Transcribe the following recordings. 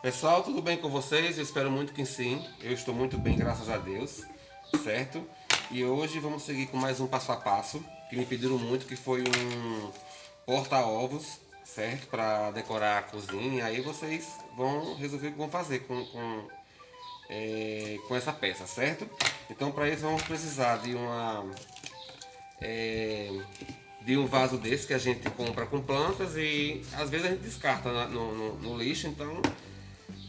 Pessoal, tudo bem com vocês? Eu espero muito que sim. Eu estou muito bem, graças a Deus, certo? E hoje vamos seguir com mais um passo a passo que me pediram muito, que foi um porta-ovos, certo? Para decorar a cozinha. Aí vocês vão resolver o que vão fazer com, com, é, com essa peça, certo? Então para isso vamos precisar de uma é, de um vaso desse que a gente compra com plantas e às vezes a gente descarta no, no, no lixo, então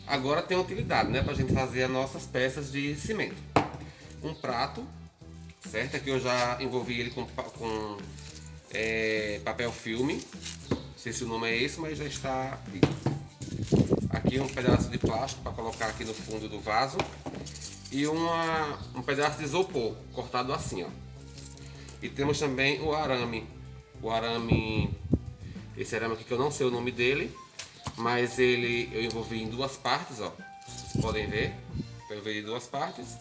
agora tem utilidade, né, para a gente fazer as nossas peças de cimento. Um prato, certo? Aqui eu já envolvi ele com, com é, papel filme, não sei se o nome é esse, mas já está aqui. Aqui um pedaço de plástico para colocar aqui no fundo do vaso e uma, um pedaço de isopor cortado assim, ó. E temos também o arame o arame, esse arame aqui que eu não sei o nome dele, mas ele eu envolvi em duas partes, ó. Vocês podem ver, eu envolvi em duas partes,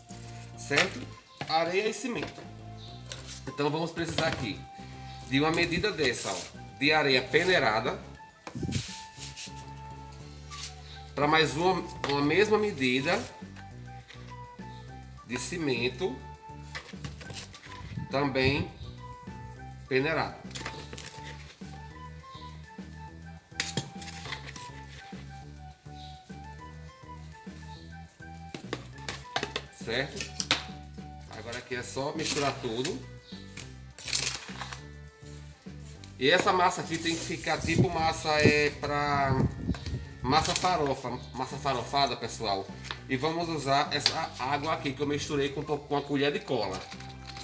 certo? Areia e cimento. Então vamos precisar aqui de uma medida dessa, ó, de areia peneirada, para mais uma, uma mesma medida de cimento, também peneirado. Certo? Agora aqui é só misturar tudo. E essa massa aqui tem que ficar tipo massa é para massa farofa, massa farofada, pessoal. E vamos usar essa água aqui que eu misturei com, com a colher de cola,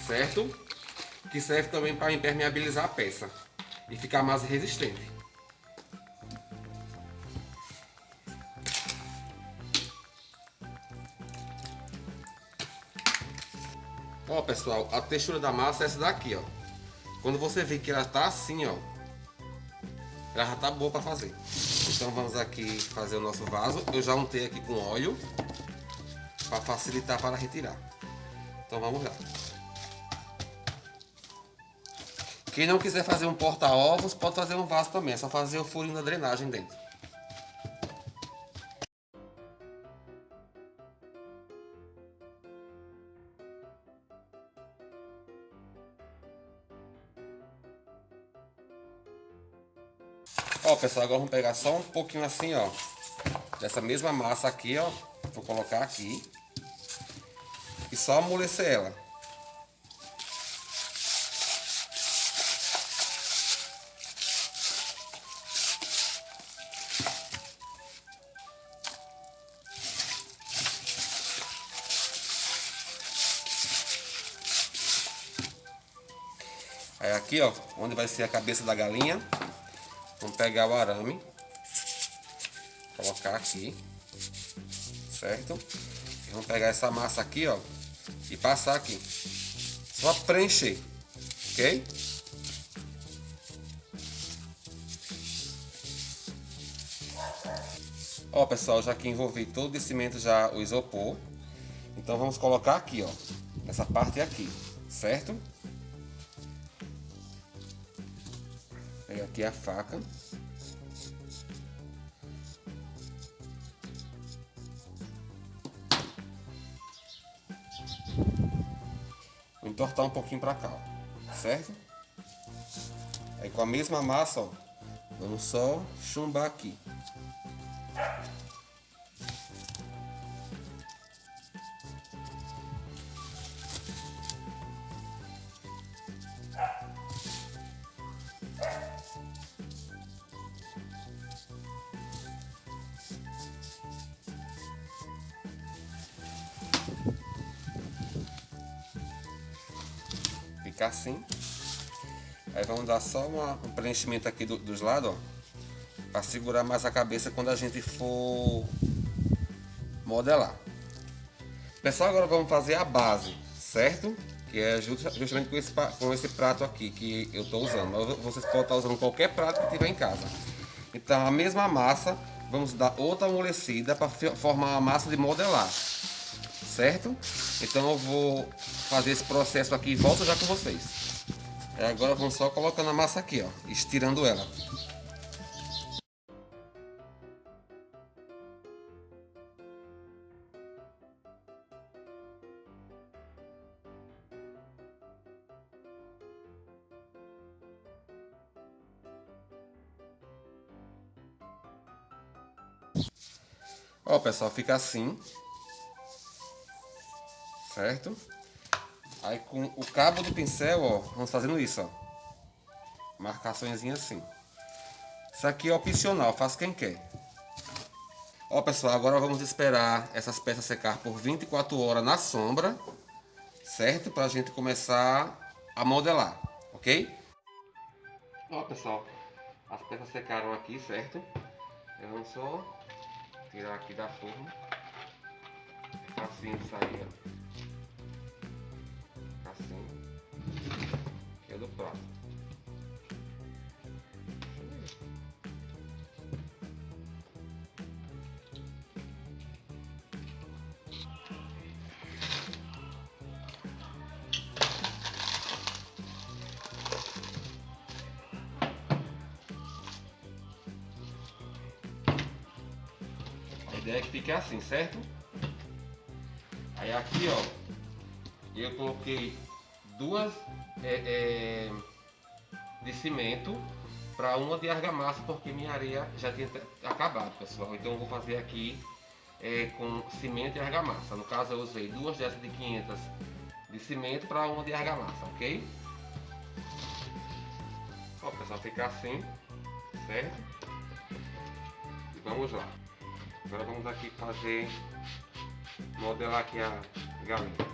certo? Que serve também para impermeabilizar a peça e ficar mais resistente. Ó, pessoal, a textura da massa é essa daqui, ó. Quando você vê que ela tá assim, ó, ela já tá boa para fazer. Então vamos aqui fazer o nosso vaso. Eu já untei aqui com óleo para facilitar para retirar. Então vamos lá. Quem não quiser fazer um porta-ovos, pode fazer um vaso também. É só fazer o furinho da drenagem dentro. Ó, pessoal, agora vamos pegar só um pouquinho assim, ó. Dessa mesma massa aqui, ó. Vou colocar aqui. E só amolecer ela. Aí aqui, ó, onde vai ser a cabeça da galinha, Vamos pegar o arame, colocar aqui, certo? E vamos pegar essa massa aqui, ó, e passar aqui. Só preencher, ok? Ó, pessoal, já que envolvi todo o cimento já o isopor, então vamos colocar aqui, ó, nessa parte aqui, certo? Aqui a faca. Vou entortar um pouquinho para cá, ó, certo? Aí com a mesma massa, ó, vamos só chumbar aqui. Ficar assim. Aí vamos dar só uma, um preenchimento aqui do, dos lados, ó. Para segurar mais a cabeça quando a gente for modelar. Pessoal, agora vamos fazer a base, certo? Que é justamente com esse, com esse prato aqui que eu estou usando. Mas vocês podem estar usando qualquer prato que tiver em casa. Então a mesma massa, vamos dar outra amolecida para formar uma massa de modelar certo? Então eu vou fazer esse processo aqui e volto já com vocês. É, agora vamos só colocando a massa aqui, ó, estirando ela. Ó, pessoal, fica assim. Certo? Aí com o cabo do pincel, ó, vamos fazendo isso, ó. Marcações assim. Isso aqui é opcional, faz quem quer. Ó, pessoal, agora vamos esperar essas peças secar por 24 horas na sombra, certo? Pra gente começar a modelar, ok? Ó, pessoal, as peças secaram aqui, certo? Eu vou só tirar aqui da forma. Assim sair, ó. É do prato. ideia é que fique assim, certo? Aí aqui, ó, eu coloquei duas é, é, de cimento para uma de argamassa, porque minha areia já tinha acabado, pessoal. Então eu vou fazer aqui é, com cimento e argamassa. No caso eu usei duas dessas de 500 de cimento para uma de argamassa, ok? Ó, pessoal, fica assim, certo? E vamos lá. Agora vamos aqui fazer, modelar aqui a galinha.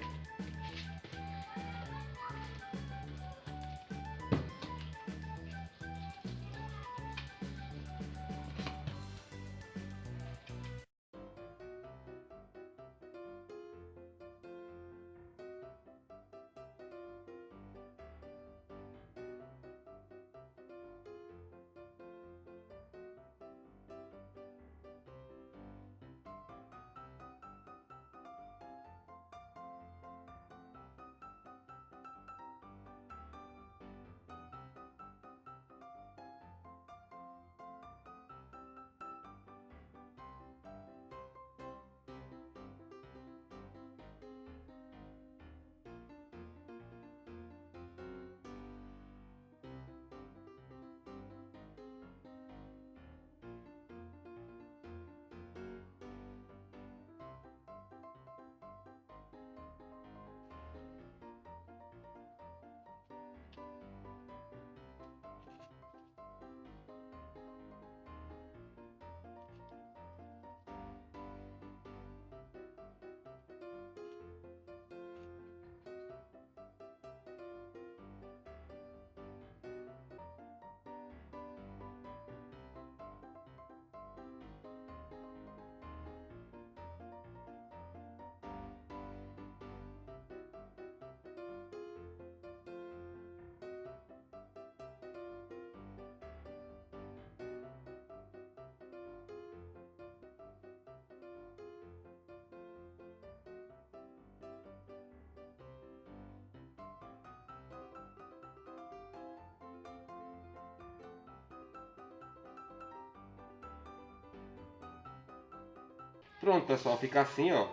Pronto, pessoal, fica assim, ó.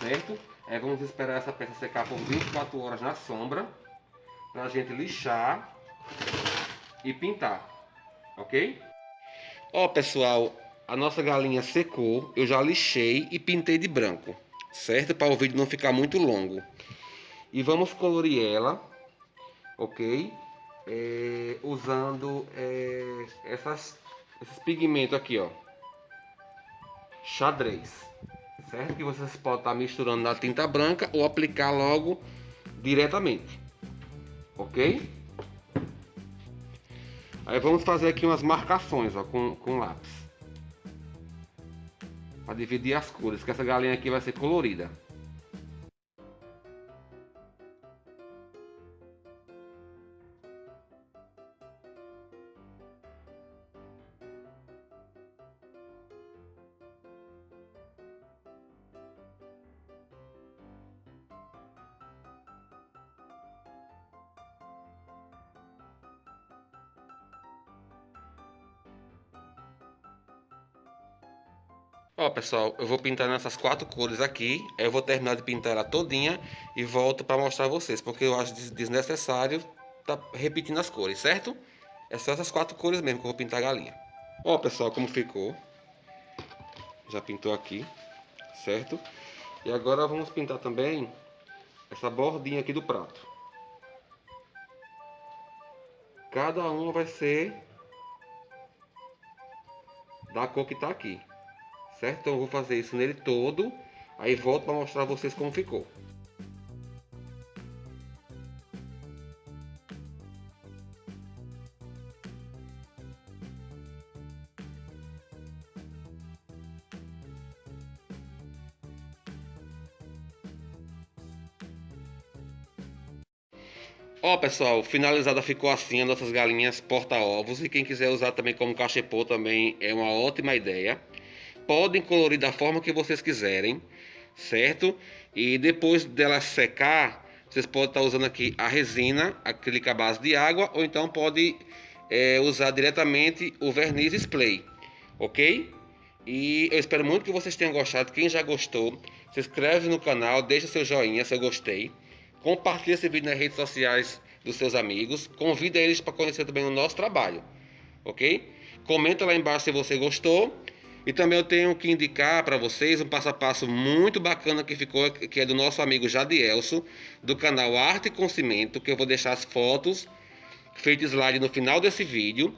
Certo? É, vamos esperar essa peça secar por 24 horas na sombra. Pra gente lixar e pintar. Ok? Ó, pessoal, a nossa galinha secou. Eu já lixei e pintei de branco. Certo? Para o vídeo não ficar muito longo. E vamos colorir ela. Ok? É, usando é, essas, esses pigmentos aqui, ó xadrez, certo? Que vocês podem estar misturando na tinta branca ou aplicar logo diretamente, ok? Aí vamos fazer aqui umas marcações ó, com, com lápis. Para dividir as cores, que essa galinha aqui vai ser colorida. Ó, pessoal, eu vou pintar nessas quatro cores aqui. Eu vou terminar de pintar ela todinha e volto para mostrar a vocês, porque eu acho desnecessário tá repetindo as cores, certo? É só essas quatro cores mesmo que eu vou pintar a galinha. Ó, pessoal, como ficou. Já pintou aqui, certo? E agora vamos pintar também essa bordinha aqui do prato. Cada uma vai ser da cor que tá aqui. Certo? Então eu vou fazer isso nele todo. Aí volto para mostrar a vocês como ficou. Ó pessoal, finalizada ficou assim as nossas galinhas porta-ovos e quem quiser usar também como cachepô também é uma ótima ideia. Podem colorir da forma que vocês quiserem, certo? E depois dela secar, vocês podem estar usando aqui a resina, acrílica base de água, ou então pode é, usar diretamente o verniz spray, ok? E eu espero muito que vocês tenham gostado. Quem já gostou, se inscreve no canal, deixa seu joinha se eu gostei. Compartilhe esse vídeo nas redes sociais dos seus amigos. Convida eles para conhecer também o nosso trabalho. Ok? Comenta lá embaixo se você gostou. E também eu tenho que indicar para vocês um passo a passo muito bacana que ficou, que é do nosso amigo Jadielso, do canal Arte com Cimento, que eu vou deixar as fotos feitas slide no final desse vídeo,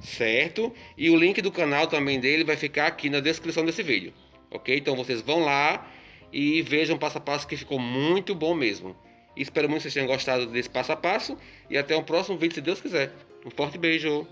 certo? E o link do canal também dele vai ficar aqui na descrição desse vídeo, ok? Então vocês vão lá e vejam passo a passo que ficou muito bom mesmo. Espero muito que vocês tenham gostado desse passo a passo. E até o próximo vídeo, se Deus quiser. Um forte beijo.